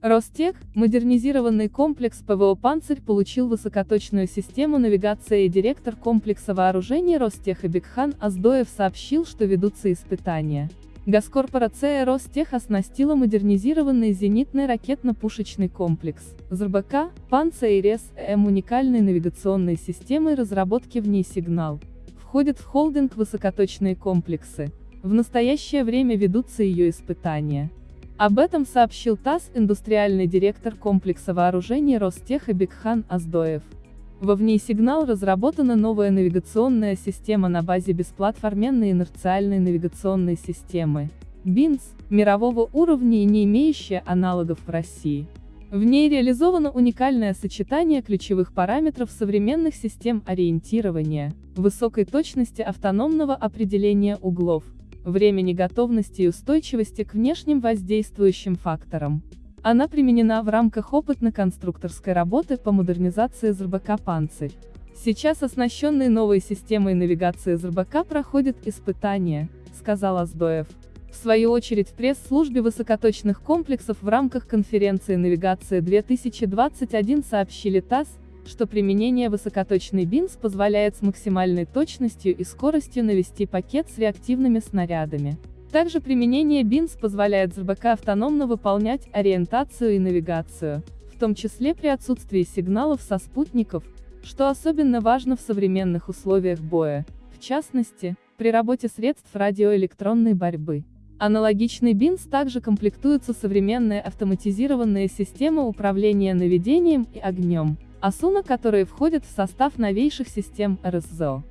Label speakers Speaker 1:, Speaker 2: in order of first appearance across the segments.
Speaker 1: Ростех, модернизированный комплекс ПВО «Панцирь» получил высокоточную систему навигации и директор комплекса вооружений Ростеха Бекхан Аздоев сообщил, что ведутся испытания. Госкорпорация Ростех оснастила модернизированный зенитный ракетно-пушечный комплекс ЗРБК, Панцирь М уникальной навигационной системой разработки в ней сигнал. Входит в холдинг высокоточные комплексы. В настоящее время ведутся ее испытания. Об этом сообщил ТАСС индустриальный директор комплекса вооружений Ростеха Бекхан Аздоев. Во вне сигнал разработана новая навигационная система на базе бесплатформенной инерциальной навигационной системы. БИНС, мирового уровня и не имеющая аналогов в России. В ней реализовано уникальное сочетание ключевых параметров современных систем ориентирования, высокой точности автономного определения углов, времени готовности и устойчивости к внешним воздействующим факторам. Она применена в рамках опытно-конструкторской работы по модернизации ЗРБК «Панцирь». Сейчас оснащенный новой системой навигации ЗРБК проходит испытания, сказал Аздоев. В свою очередь в пресс-службе высокоточных комплексов в рамках конференции «Навигация-2021» сообщили ТАСС, что применение высокоточной БИНС позволяет с максимальной точностью и скоростью навести пакет с реактивными снарядами. Также применение БИНС позволяет ЗРБК автономно выполнять ориентацию и навигацию, в том числе при отсутствии сигналов со спутников, что особенно важно в современных условиях боя, в частности, при работе средств радиоэлектронной борьбы. Аналогичный БИНС также комплектуется современная автоматизированная система управления наведением и огнем, Асуна, которые входят в состав новейших систем РСЗО.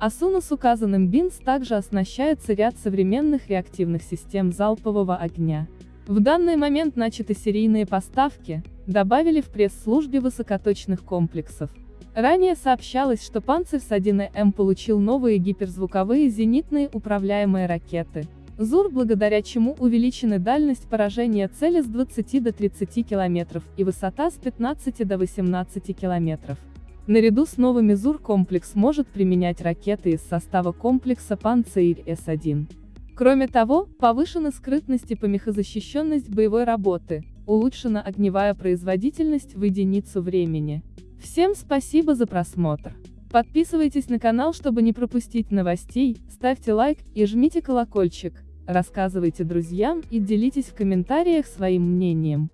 Speaker 1: Асуна с указанным БИНС также оснащается ряд современных реактивных систем залпового огня. В данный момент начаты серийные поставки, добавили в пресс-службе высокоточных комплексов. Ранее сообщалось, что Панцирь с 1М получил новые гиперзвуковые зенитные управляемые ракеты, ЗУР, благодаря чему увеличены дальность поражения цели с 20 до 30 км и высота с 15 до 18 км. Наряду с новыми ЗУР комплекс может применять ракеты из состава комплекса Панцирь С-1. Кроме того, повышена скрытность и помехозащищенность боевой работы, улучшена огневая производительность в единицу времени. Всем спасибо за просмотр. Подписывайтесь на канал, чтобы не пропустить новостей, ставьте лайк и жмите колокольчик, рассказывайте друзьям и делитесь в комментариях своим мнением.